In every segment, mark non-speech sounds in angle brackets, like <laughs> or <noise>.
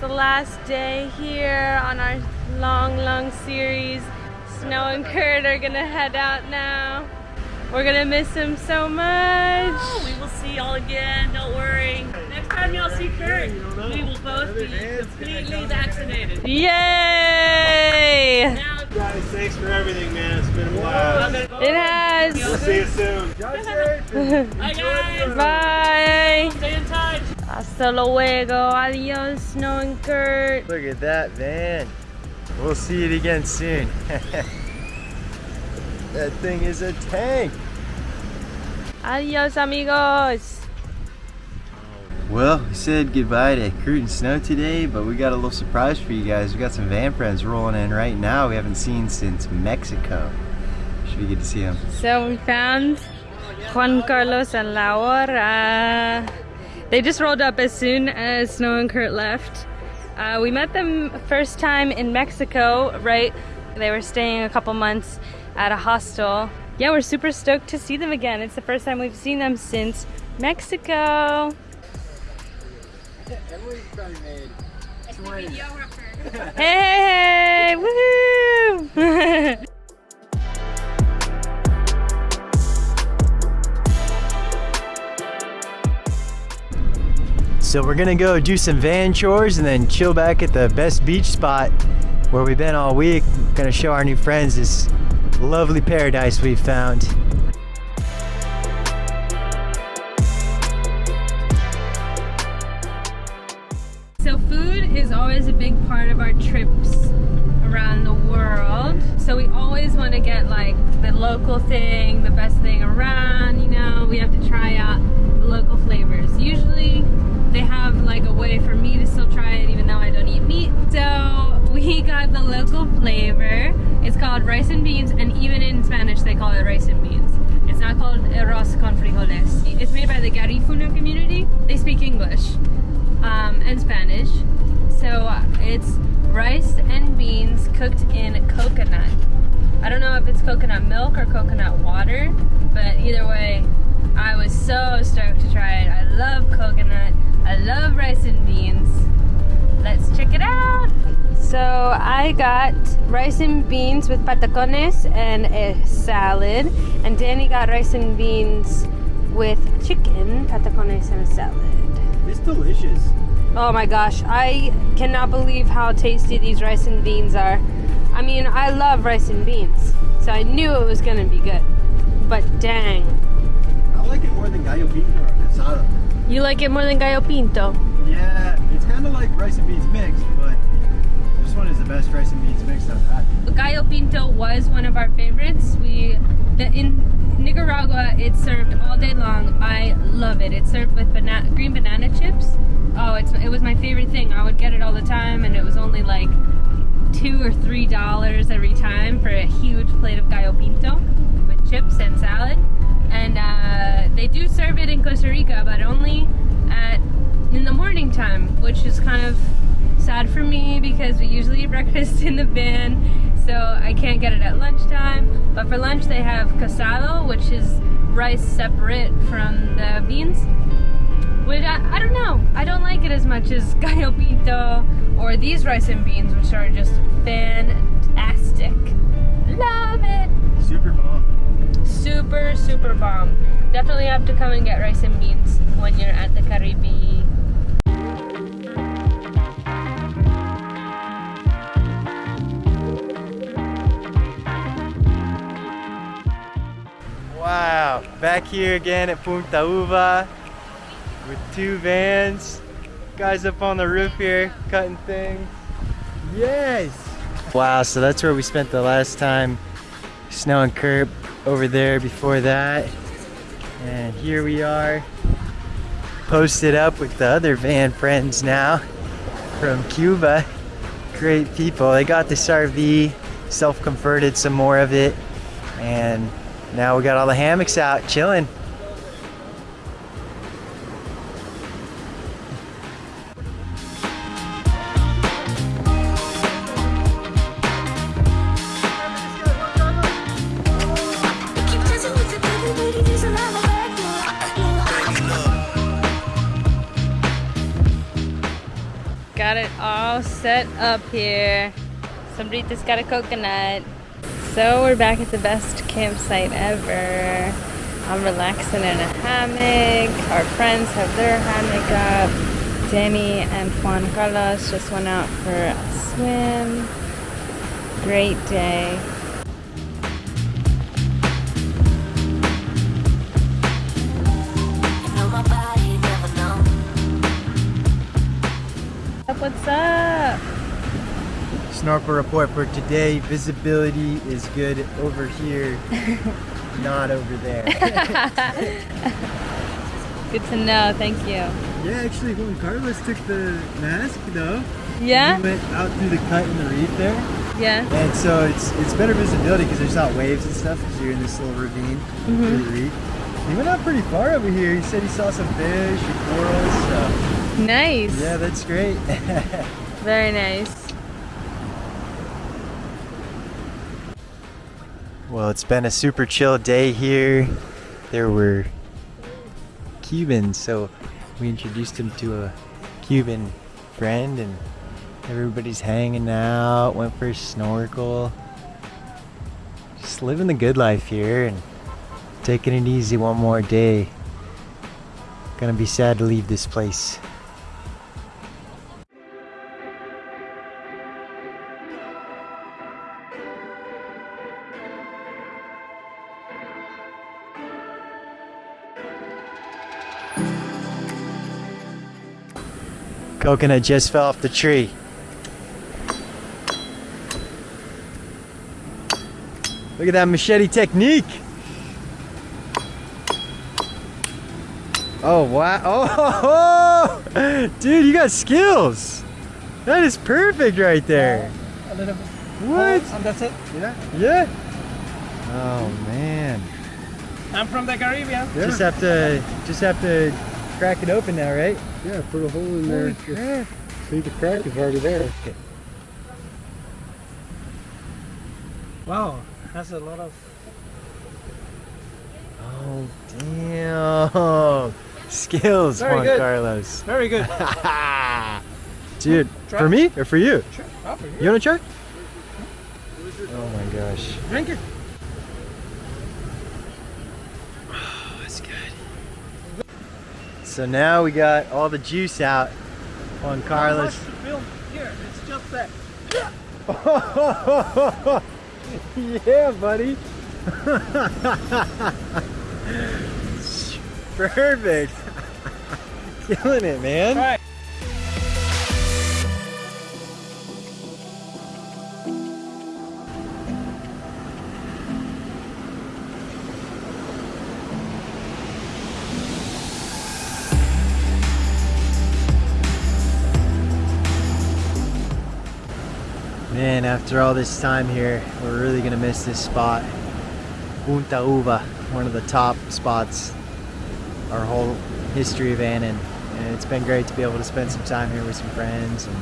the last day here on our long, long series. Snow and Kurt are gonna head out now. We're gonna miss him so much. Oh, we will see y'all again, don't worry. Next time y'all see Kurt, we will both be completely vaccinated. Yay! Now, Guys, thanks for everything, man. It's been a while. It has. We'll see you soon. <laughs> bye guys! Bye. Stay in touch! Hasta luego. Adios, Snow and Kurt. Look at that van. We'll see it again soon. <laughs> that thing is a tank. Adios, amigos. Well, we said goodbye to Kurt and Snow today, but we got a little surprise for you guys. We got some van friends rolling in right now we haven't seen since Mexico. Should be good to see them. So we found Juan Carlos and Laura. They just rolled up as soon as Snow and Kurt left. Uh, we met them first time in Mexico, right? They were staying a couple months at a hostel. Yeah, we're super stoked to see them again. It's the first time we've seen them since Mexico. Emily's probably made 20. Hey, hey, hey, woohoo! <laughs> So we're gonna go do some van chores and then chill back at the best beach spot where we've been all week. Gonna show our new friends this lovely paradise we've found. So food is always a big part of our trips around the world. So we always want to get like the local thing, the best thing around, you know, we have to try out the local flavors. Usually they have like a way for me to still try it even though I don't eat meat. So we <laughs> got the local flavor. It's called rice and beans and even in Spanish they call it rice and beans. It's not called arroz con frijoles. It's made by the Garifuna community. They speak English um, and Spanish. So uh, it's rice and beans cooked in coconut. I don't know if it's coconut milk or coconut water, but either way, I was so stoked to try it. I love coconut. I love rice and beans. Let's check it out. So I got rice and beans with patacones and a salad, and Danny got rice and beans with chicken, patacones, and a salad. It's delicious. Oh my gosh, I cannot believe how tasty these rice and beans are. I mean, I love rice and beans, so I knew it was gonna be good. But dang. I like it more than gallo pinto or casado. You like it more than gallo pinto? Yeah, it's kind of like rice and beans mixed, but this one is the best rice and beans mixed I've had. Gallo pinto was one of our favorites. We, the, in Nicaragua, it's served all day long. I love it. It's served with banana, green banana chips. Oh, it's, it was my favorite thing. I would get it all the time, and it was only like two or three dollars every time for a huge plate of gallo pinto with chips and salad. And uh, they do serve it in Costa Rica, but only at in the morning time, which is kind of sad for me because we usually eat <laughs> breakfast in the van, so I can't get it at lunchtime. But for lunch, they have casado, which is rice separate from the beans. Which I, I don't know. I don't like it as much as <laughs> gallo pinto or these rice and beans, which are just fantastic. Love it. Super bomb. Super, super bomb. Definitely have to come and get rice and beans when you're at the Caribe. Wow, back here again at Punta Uva with two vans. Guys up on the roof here cutting things. Yes! Wow, so that's where we spent the last time. Snow and Kurt over there before that. And here we are posted up with the other van friends now from Cuba. Great people. They got this RV, self-converted some more of it, and now we got all the hammocks out chilling. Got it all set up here. Somebody's got a coconut. So we're back at the best campsite ever. I'm relaxing in a hammock. Our friends have their hammock up. Danny and Juan Carlos just went out for a swim. Great day. Never know. What's up? Snorkel report for today. Visibility is good over here, <laughs> not over there. <laughs> Good to know. Thank you. Yeah, actually, Juan Carlos took the mask though. Yeah? He went out through the cut in the reef there, Yeah. and so it's it's better visibility because there's not waves and stuff because you're in this little ravine through mm-hmm. the reef. He went out pretty far over here. He said he saw some fish and corals. So Nice. yeah, that's great. <laughs> Very nice. Well, it's been a super chill day here. There were Cubans, so we introduced him to a Cuban friend, and everybody's hanging out. Went for a snorkel. Just living the good life here and taking it easy one more day. Gonna be sad to leave this place. Coconut just fell off the tree. Look at that machete technique. Oh wow. <laughs> Oh, dude, you got skills. That is perfect right there. a little bit. What? Oh, and that's it. Yeah. Yeah. Oh man. I'm from the Caribbean. Just have to just have to crack it open now, right? Yeah, put a hole in there. crap. See the crack is already there. Wow, that's a lot of. Oh damn. Skills, Very Juan good. Carlos. Very good. <laughs> Dude, Try. for me or for you? Sure. Oh, for You wanna try? Oh my gosh. Drink it. Oh, that's good. So now we got all the juice out on Carlos. Here, it's just that. <laughs> yeah, buddy. <laughs> Perfect. <laughs> Killing it, man. After all this time here, we're really gonna miss this spot. Punta Uva, one of the top spots our whole history of Annan. And it's been great to be able to spend some time here with some friends and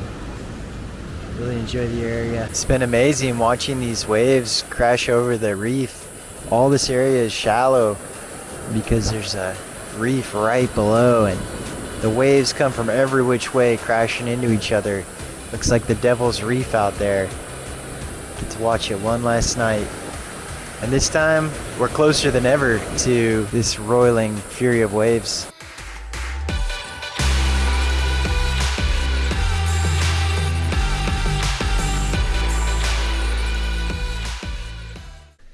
really enjoy the area. It's been amazing watching these waves crash over the reef. All this area is shallow because there's a reef right below and the waves come from every which way crashing into each other. Looks like the Devil's Reef out there. Get to watch it one last night. And this time, we're closer than ever to this roiling fury of waves.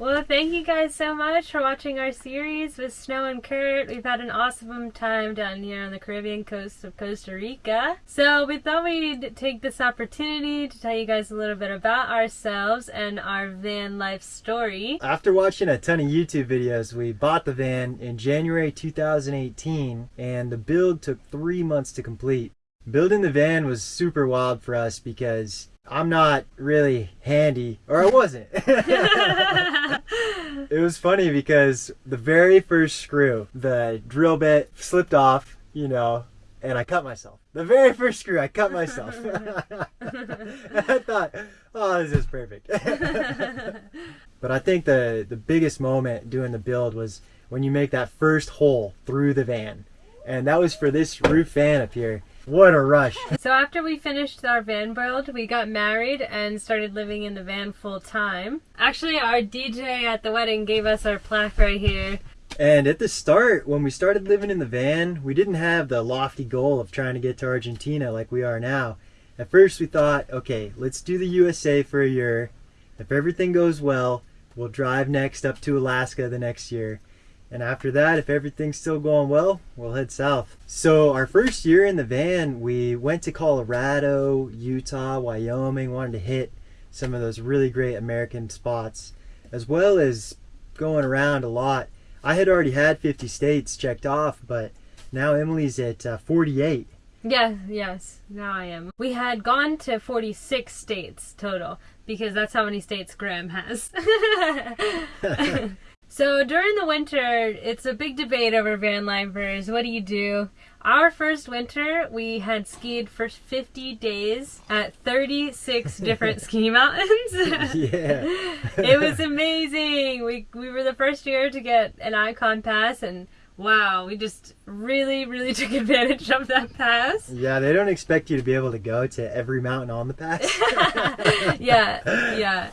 Well, thank you guys so much for watching our series with Snow and Kurt. We've had an awesome time down here on the Caribbean coast of Costa Rica. So we thought we'd take this opportunity to tell you guys a little bit about ourselves and our van life story. After watching a ton of YouTube videos, we bought the van in January 2018, and the build took three months to complete. Building the van was super wild for us because I'm not really handy, or I wasn't. <laughs> <laughs> it was funny because the very first screw, the drill bit slipped off, you know, and I cut myself. The very first screw, I cut myself. <laughs> and I thought, oh, this is perfect. <laughs> but I think the the biggest moment doing the build was when you make that first hole through the van, and that was for this roof van up here. What a rush. So after we finished our van build, we got married and started living in the van full time. Actually, our DJ at the wedding gave us our plaque right here. And at the start, when we started living in the van, we didn't have the lofty goal of trying to get to Argentina like we are now. At first, we thought, okay, let's do the USA for a year. If everything goes well, we'll drive next up to Alaska the next year. And after that, if everything's still going well, we'll head south. So, our first year in the van, we went to Colorado, Utah, Wyoming, wanted to hit some of those really great American spots, as well as going around a lot. I had already had 50 states checked off, but now Emily's at uh, 48. Yeah, yes, now I am. We had gone to 46 states total because that's how many states Graham has. <laughs> <laughs> <laughs> so during the winter, it's a big debate over van lifers. What do you do? Our first winter, we had skied for 50 days at 36 <laughs> different ski mountains. <laughs> Yeah. <laughs> it was amazing. We we were the first year to get an Ikon pass and wow, we just really really took advantage of that pass. Yeah, they don't expect you to be able to go to every mountain on the pass. yeah, yeah.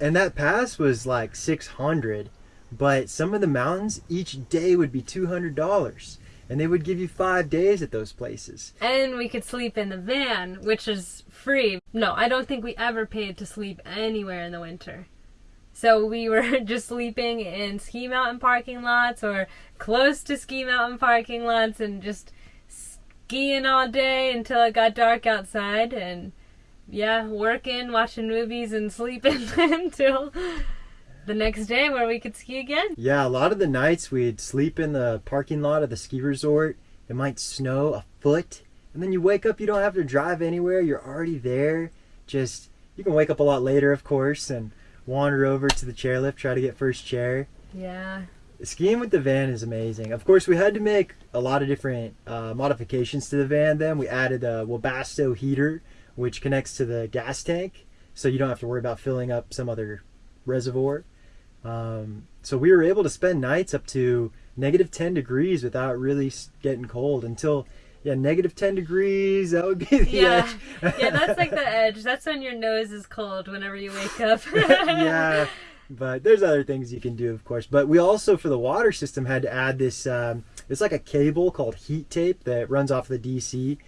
And that pass was like 600, but some of the mountains each day would be $200. And they would give you five days at those places. And we could sleep in the van, which is free. No, I don't think we ever paid to sleep anywhere in the winter. So we were <laughs> just sleeping in ski mountain parking lots or close to ski mountain parking lots and just skiing all day until it got dark outside and yeah, working, watching movies and sleeping <laughs> until the next day where we could ski again. Yeah, a lot of the nights we'd sleep in the parking lot of the ski resort. It might snow a foot, and then you wake up, you don't have to drive anywhere, you're already there. Just, you can wake up a lot later, of course, and wander over to the chairlift, try to get first chair. Yeah. Skiing with the van is amazing. Of course, we had to make a lot of different uh, modifications to the van. Then we added a Webasto heater, which connects to the gas tank, so you don't have to worry about filling up some other reservoir. Um, so we were able to spend nights up to negative 10 degrees without really getting cold until yeah negative 10 degrees that would be the Yeah. edge Yeah, that's like the <laughs> edge. That's when your nose is cold whenever you wake up. <laughs> yeah <laughs> but there's other things you can do of course but we also for the water system had to add this um, it's like a cable called heat tape that runs off the dc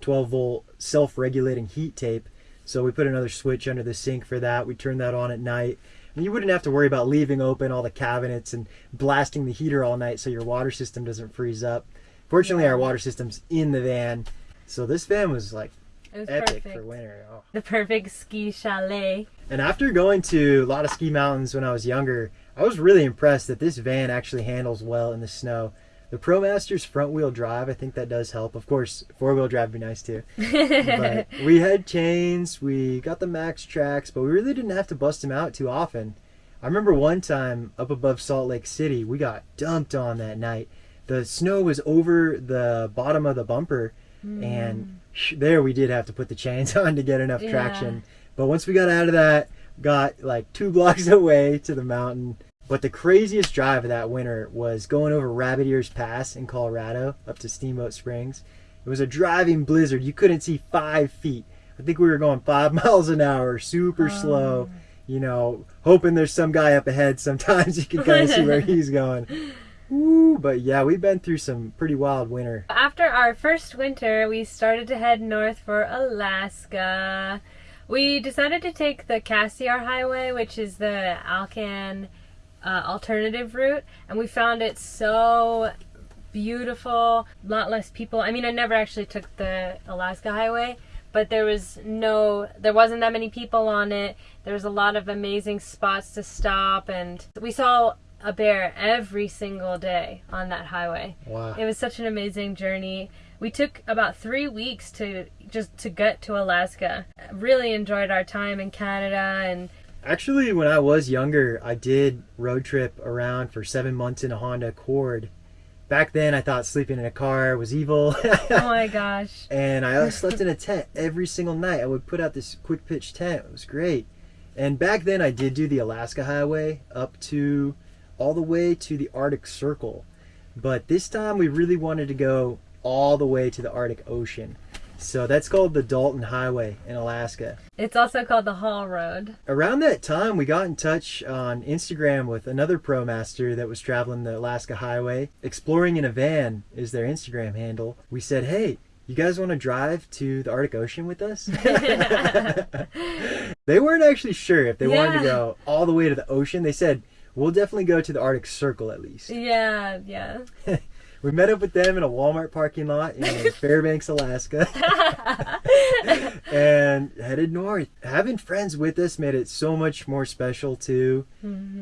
12 volt self-regulating heat tape so we put another switch under the sink for that we turned that on at night and you wouldn't have to worry about leaving open all the cabinets and blasting the heater all night so your water system doesn't freeze up fortunately our water system's in the van so this van was like It was epic perfect. for winter oh. The perfect ski chalet. And after going to a lot of ski mountains when I was younger, I was really impressed that this van actually handles well in the snow. The ProMaster's front wheel drive, I think that does help. Of course, four wheel drive would be nice too. But <laughs> we had chains, we got the MAXTRAX, but we really didn't have to bust them out too often. I remember one time up above Salt Lake City, we got dumped on that night. The snow was over the bottom of the bumper, and hmm. there we did have to put the chains <laughs> on to get enough Yeah. traction. But once we got out of that, got like two <laughs> blocks away to the mountain. But the craziest drive of that winter was going over Rabbit Ears Pass in Colorado up to Steamboat Springs. It was a driving blizzard. You couldn't see five feet. I think we were going five <laughs> miles an hour, super slow. Oh. You know, hoping there's some guy up ahead. <laughs> Sometimes you can kind of see where he's going. Ooh, but yeah, we've been through some pretty wild winter. After our first winter, we started to head north for Alaska. We decided to take the Cassiar Highway, which is the Alcan uh, alternative route, and we found it so beautiful. A lot less people. I mean, I never actually took the Alaska Highway, but there was no, there wasn't that many people on it. There was a lot of amazing spots to stop, and we saw a bear every single day on that highway. Wow. It was such an amazing journey. We took about three weeks to just to get to Alaska. Really enjoyed our time in Canada and Actually, when I was younger, I did road trip around for seven months in a Honda Accord. Back then, I thought sleeping in a car was evil. oh my <laughs> gosh. and I <laughs> slept in a tent every single night. I would put out this quick pitch tent. It was great. And back then, I did do the Alaska Highway up to all the way to the Arctic Circle. But this time, we really wanted to go all the way to the Arctic Ocean. So that's called the Dalton Highway in Alaska. It's also called the Haul Road. Around that time, we got in touch on Instagram with another ProMaster that was traveling the Alaska Highway. Exploring in a van is their Instagram handle. We said, hey, you guys want to drive to the Arctic Ocean with us? <laughs> they weren't actually sure if they wanted to go all the way to the ocean. They said, we'll definitely go to the Arctic Circle at least. Yeah, yeah. <laughs> We met up with them in a Walmart parking lot in <laughs> Fairbanks, Alaska, <laughs> and headed north. Having friends with us made it so much more special too.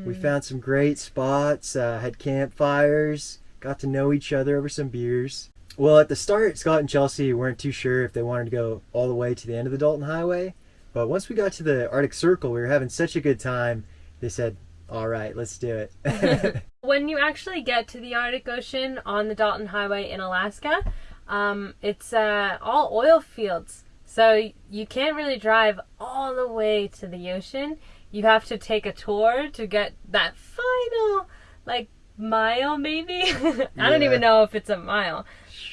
We found some great spots, uh, had campfires, got to know each other over some beers. Well, at the start, Scott and Chelsea weren't too sure if they wanted to go all the way to the end of the Dalton Highway, but once we got to the Arctic Circle, we were having such a good time. They said, "All right, let's do it." <laughs> <laughs> When you actually get to the Arctic Ocean on the Dalton Highway in Alaska, um, it's uh, all oil fields. So you can't really drive all the way to the ocean. You have to take a tour to get that final, like, mile maybe. <laughs> I don't even know if it's a mile.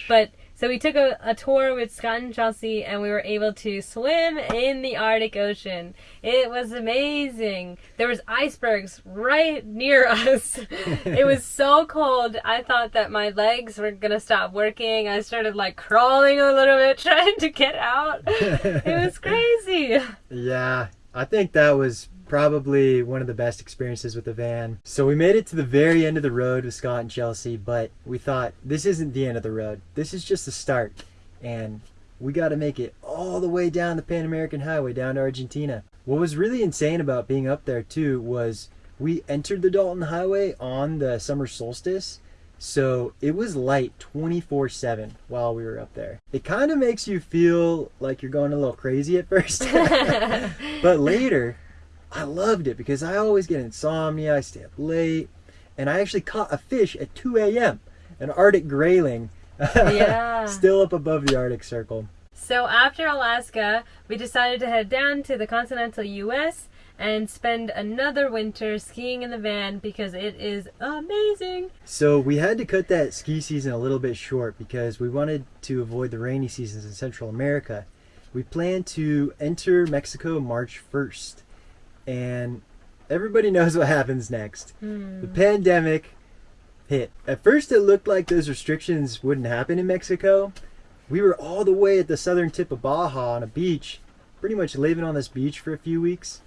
But so we took a, a tour with Scott and Chelsea and we were able to swim in the Arctic Ocean. It was amazing. There was icebergs right near <laughs> us. it was <laughs> so cold. I thought that my legs were going to stop working. I started like crawling a little bit <laughs> trying to get out. It was crazy. Yeah, I think that was probably one of the best experiences with the van. So we made it to the very end of the road with Scott and Chelsea, but we thought this isn't the end of the road. This is just the start. And we got to make it all the way down the Pan American Highway down to Argentina. What was really insane about being up there too was we entered the Dalton Highway on the summer solstice. So it was light 24 7 while we were up there. It kind of makes you feel like you're going a little crazy at first. <laughs> <laughs> but later, I loved it because I always get insomnia, I stay up late, and I actually caught a fish at 2 a.m. An Arctic grayling. Yeah. <laughs> Still up above the Arctic Circle. So after Alaska, we decided to head down to the continental US and spend another winter skiing in the van because it is amazing. So we had to cut that ski season a little bit short because we wanted to avoid the rainy seasons in Central America. We planned to enter Mexico March 1st. And everybody <laughs> knows what happens next. Hmm. The pandemic hit. At first, it looked like those restrictions wouldn't happen in Mexico. We were all the way at the southern tip of Baja on a beach, pretty much living on this beach for a few weeks.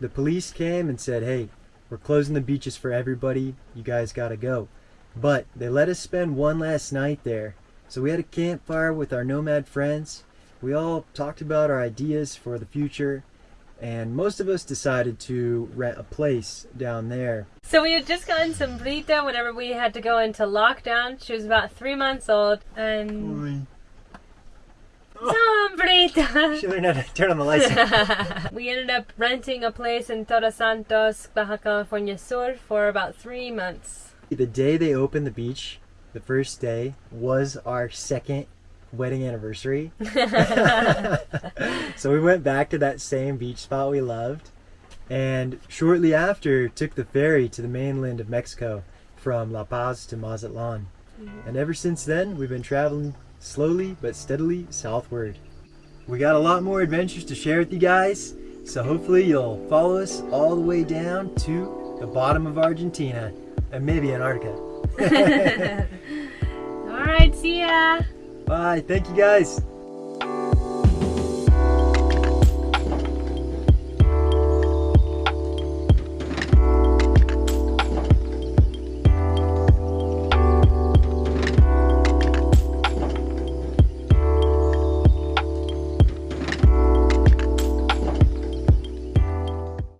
The police came and said, hey, we're closing the beaches for everybody. You guys gotta go. But they let us spend one last night there. So we had a campfire with our nomad friends. We all talked about our ideas for the future. And most of us decided to rent a place down there. So we had just gotten Sombrita whenever we had to go into lockdown. She was about three months old and Sombrita. <laughs> She learned how to turn on the lights. <laughs> we ended up renting a place in Todos Santos, Baja California Sur for about three months. the day they opened the beach, the first day, was our second wedding anniversary. <laughs> <laughs> so we went back to that same beach spot we loved. And shortly after, took the ferry to the mainland of Mexico from La Paz to Mazatlan. Mm-hmm. And ever since then, we've been traveling slowly but steadily southward. We got a lot more adventures to share with you guys, so hopefully you'll follow us all the way down to the bottom of Argentina and maybe Antarctica. <laughs> All right, see ya. Bye. Thank you guys.